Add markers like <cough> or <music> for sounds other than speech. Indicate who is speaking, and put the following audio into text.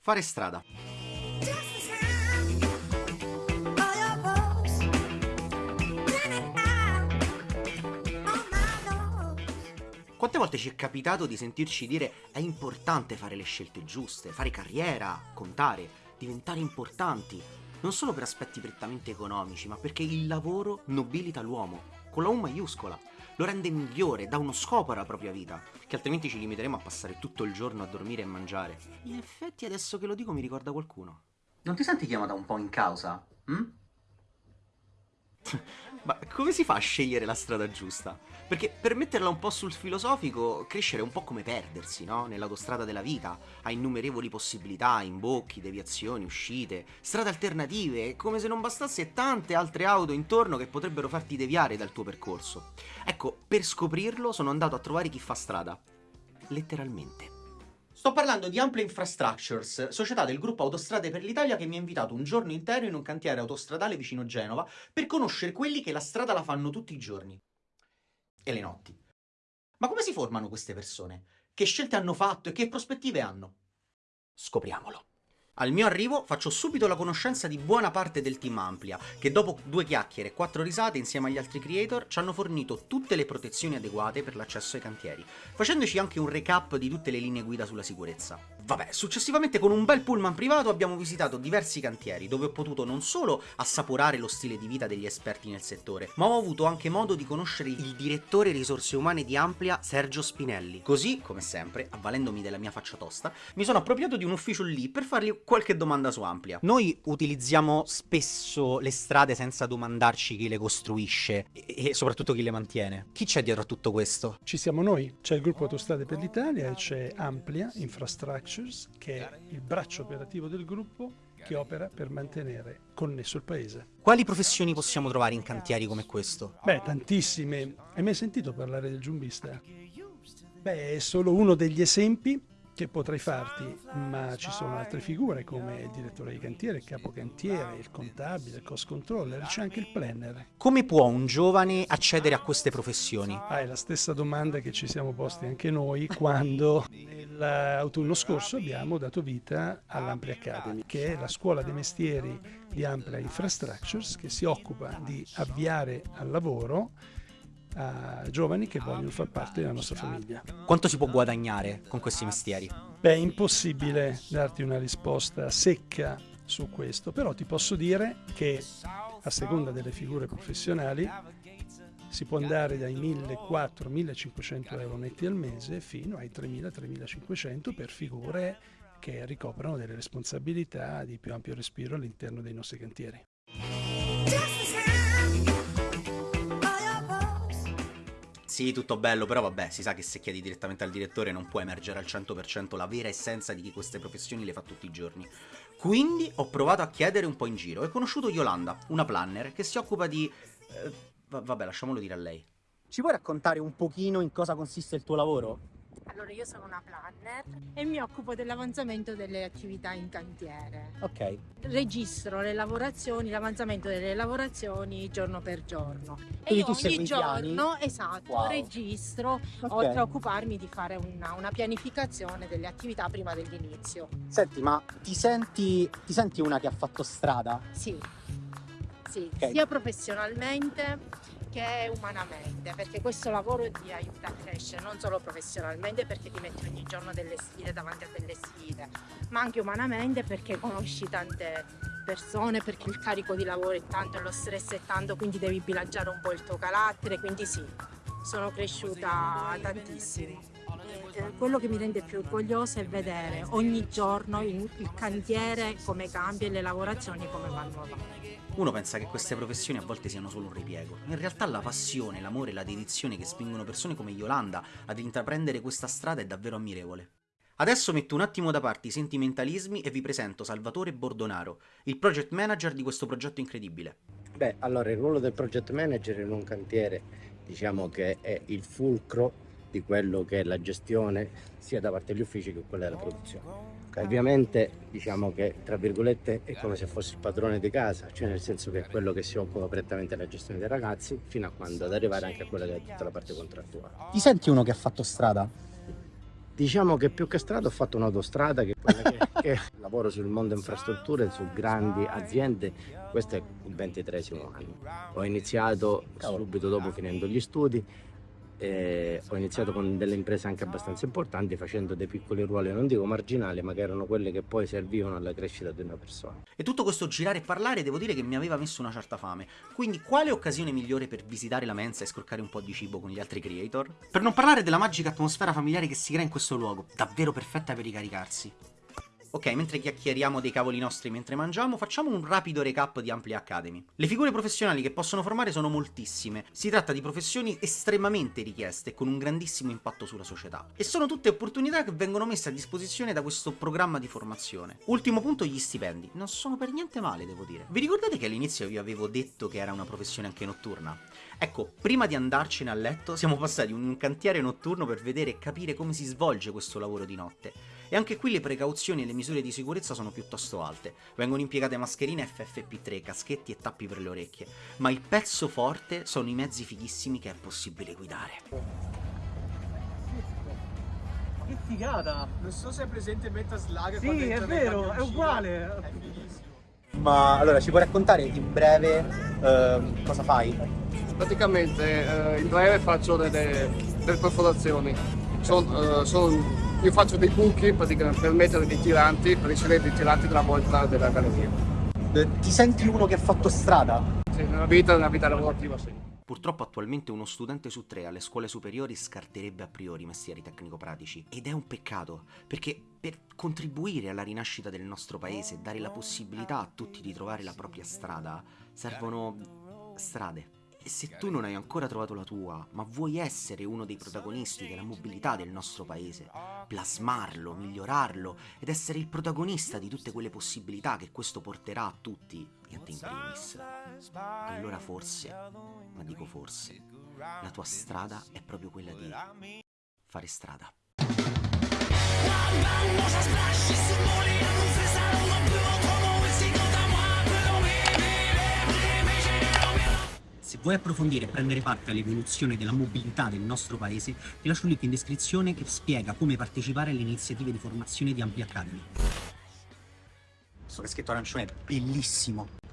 Speaker 1: Fare strada. Quante volte ci è capitato di sentirci dire è importante fare le scelte giuste, fare carriera, contare, diventare importanti, non solo per aspetti prettamente economici, ma perché il lavoro nobilita l'uomo, con la U maiuscola, lo rende migliore, dà uno scopo alla propria vita, che altrimenti ci limiteremo a passare tutto il giorno a dormire e mangiare. In effetti adesso che lo dico mi ricorda qualcuno. Non ti senti chiamata un po' in causa? Hm? <laughs> Ma come si fa a scegliere la strada giusta? Perché per metterla un po' sul filosofico, crescere è un po' come perdersi, no? Nell'autostrada della vita. Ha innumerevoli possibilità, imbocchi, deviazioni, uscite, strade alternative, come se non bastasse tante altre auto intorno che potrebbero farti deviare dal tuo percorso. Ecco, per scoprirlo sono andato a trovare chi fa strada. Letteralmente. Sto parlando di Amplia Infrastructures, società del gruppo Autostrade per l'Italia che mi ha invitato un giorno intero in un cantiere autostradale vicino Genova per conoscere quelli che la strada la fanno tutti i giorni. E le notti. Ma come si formano queste persone? Che scelte hanno fatto e che prospettive hanno? Scopriamolo. Al mio arrivo faccio subito la conoscenza di buona parte del team Amplia, che dopo due chiacchiere e quattro risate insieme agli altri creator ci hanno fornito tutte le protezioni adeguate per l'accesso ai cantieri, facendoci anche un recap di tutte le linee guida sulla sicurezza. Vabbè, successivamente con un bel pullman privato abbiamo visitato diversi cantieri, dove ho potuto non solo assaporare lo stile di vita degli esperti nel settore, ma ho avuto anche modo di conoscere il direttore risorse umane di Amplia, Sergio Spinelli. Così, come sempre, avvalendomi della mia faccia tosta, mi sono appropriato di un ufficio lì per fargli qualche domanda su Amplia. Noi utilizziamo spesso le strade senza domandarci chi le costruisce e, soprattutto chi le mantiene. Chi c'è dietro a tutto questo?
Speaker 2: Ci siamo noi, c'è il gruppo Autostrade per l'Italia e c'è Amplia Infrastructures che è il braccio operativo del gruppo che opera per mantenere connesso il paese.
Speaker 1: Quali professioni possiamo trovare in cantieri come questo?
Speaker 2: Beh, tantissime. Hai mai sentito parlare del giumbista? Beh, è solo uno degli esempi che potrei farti, ma ci sono altre figure come il direttore di cantiere, il capocantiere, il contabile, il cost controller, c'è anche il planner.
Speaker 1: Come può un giovane accedere a queste professioni?
Speaker 2: Ah, è la stessa domanda che ci siamo posti anche noi quando nell'autunno scorso abbiamo dato vita all'Amplia Academy, che è la scuola dei mestieri di Amplia Infrastructures che si occupa di avviare al lavoro a giovani che vogliono far parte della nostra famiglia.
Speaker 1: Quanto si può guadagnare con questi mestieri?
Speaker 2: Beh, è impossibile darti una risposta secca su questo, però ti posso dire che a seconda delle figure professionali si può andare dai 1.400-1.500 euro netti al mese fino ai 3.000-3.500 per figure che ricoprono delle responsabilità di più ampio respiro all'interno dei nostri cantieri.
Speaker 1: Sì, tutto bello, però vabbè, si sa che se chiedi direttamente al direttore non può emergere al 100% la vera essenza di chi queste professioni le fa tutti i giorni. Quindi ho provato a chiedere un po' in giro ho conosciuto Yolanda, una planner che si occupa di... Eh, vabbè, lasciamolo dire a lei. Ci puoi raccontare un pochino in cosa consiste il tuo lavoro?
Speaker 3: Allora, io sono una planner e mi occupo dell'avanzamento delle attività in cantiere.
Speaker 1: Ok.
Speaker 3: Registro le lavorazioni, l'avanzamento delle lavorazioni giorno per giorno.
Speaker 1: Quindi
Speaker 3: e
Speaker 1: tu
Speaker 3: ogni giorno, esatto,
Speaker 1: wow.
Speaker 3: registro, okay. oltre a occuparmi di fare una, una, pianificazione delle attività prima dell'inizio.
Speaker 1: Senti, ma ti senti, ti senti una che ha fatto strada?
Speaker 3: Sì, sì, okay. sia professionalmente che umanamente, perché questo lavoro ti aiuta a crescere non solo professionalmente perché ti metti ogni giorno delle sfide davanti a delle sfide, ma anche umanamente perché conosci tante persone, perché il carico di lavoro è tanto e lo stress è tanto, quindi devi bilanciare un po' il tuo carattere, quindi sì, sono cresciuta tantissimo. E quello che mi rende più orgogliosa è vedere ogni giorno il, il cantiere come cambia e le lavorazioni come vanno avanti.
Speaker 1: Uno pensa che queste professioni a volte siano solo un ripiego. In realtà la passione, l'amore e la dedizione che spingono persone come Yolanda ad intraprendere questa strada è davvero ammirevole. Adesso metto un attimo da parte i sentimentalismi e vi presento Salvatore Bordonaro, il project manager di questo progetto incredibile.
Speaker 4: Beh, allora il ruolo del project manager in un cantiere diciamo che è il fulcro di quello che è la gestione sia da parte degli uffici che quella della produzione. Ovviamente diciamo che tra virgolette è come se fossi il padrone di casa, cioè nel senso che è quello che si occupa prettamente della gestione dei ragazzi fino a quando ad arrivare anche a quella che è tutta la parte contrattuale.
Speaker 1: Ti senti uno che ha fatto strada?
Speaker 4: Diciamo che più che strada ho fatto un'autostrada che, che, <laughs> che lavoro sul mondo infrastrutture, su grandi aziende, questo è il ventitresimo anno. Ho iniziato subito dopo finendo gli studi, eh, ho iniziato con delle imprese anche abbastanza importanti facendo dei piccoli ruoli, non dico marginali, ma che erano quelle che poi servivano alla crescita di una persona.
Speaker 1: E tutto questo girare e parlare devo dire che mi aveva messo una certa fame, quindi quale occasione migliore per visitare la mensa e scroccare un po' di cibo con gli altri creator? Per non parlare della magica atmosfera familiare che si crea in questo luogo, davvero perfetta per ricaricarsi. Ok, mentre chiacchieriamo dei cavoli nostri mentre mangiamo, facciamo un rapido recap di Amplia Academy. Le figure professionali che possono formare sono moltissime, si tratta di professioni estremamente richieste con un grandissimo impatto sulla società. E sono tutte opportunità che vengono messe a disposizione da questo programma di formazione. Ultimo punto, gli stipendi. Non sono per niente male, devo dire. Vi ricordate che all'inizio vi avevo detto che era una professione anche notturna? Ecco, prima di andarcene a letto siamo passati in un cantiere notturno per vedere e capire come si svolge questo lavoro di notte. E anche qui le precauzioni e le misure di sicurezza sono piuttosto alte. Vengono impiegate mascherine FFP3, caschetti e tappi per le orecchie. Ma il pezzo forte sono i mezzi fighissimi che è possibile guidare.
Speaker 5: Che figata!
Speaker 6: Non so se è presente Metaslag.
Speaker 5: Sì, è vero, è uguale.
Speaker 6: È fighissimo.
Speaker 7: Ma allora ci puoi raccontare in breve eh, cosa fai?
Speaker 8: Praticamente eh, in breve faccio delle, delle perforazioni. Son, eh, son- io faccio dei buchi praticamente per mettere dei tiranti, per ricevere dei tiranti dalla volta della galleria.
Speaker 7: Eh, ti senti uno che ha fatto strada?
Speaker 8: Sì, nella vita, nella vita lavorativa sì.
Speaker 1: Purtroppo attualmente uno studente su tre alle scuole superiori scarterebbe a priori i mestieri tecnico-pratici ed è un peccato, perché per contribuire alla rinascita del nostro paese e dare la possibilità a tutti di trovare la propria strada, servono strade. E se tu non hai ancora trovato la tua, ma vuoi essere uno dei protagonisti della mobilità del nostro paese, plasmarlo, migliorarlo ed essere il protagonista di tutte quelle possibilità che questo porterà a tutti, e a te in primis, allora forse, ma dico forse, la tua strada è proprio quella di fare strada. Se vuoi approfondire e prendere parte all'evoluzione della mobilità del nostro paese, ti lascio un link in descrizione che spiega come partecipare alle iniziative di formazione di Ampli Academy. Questo caschetto arancione è bellissimo.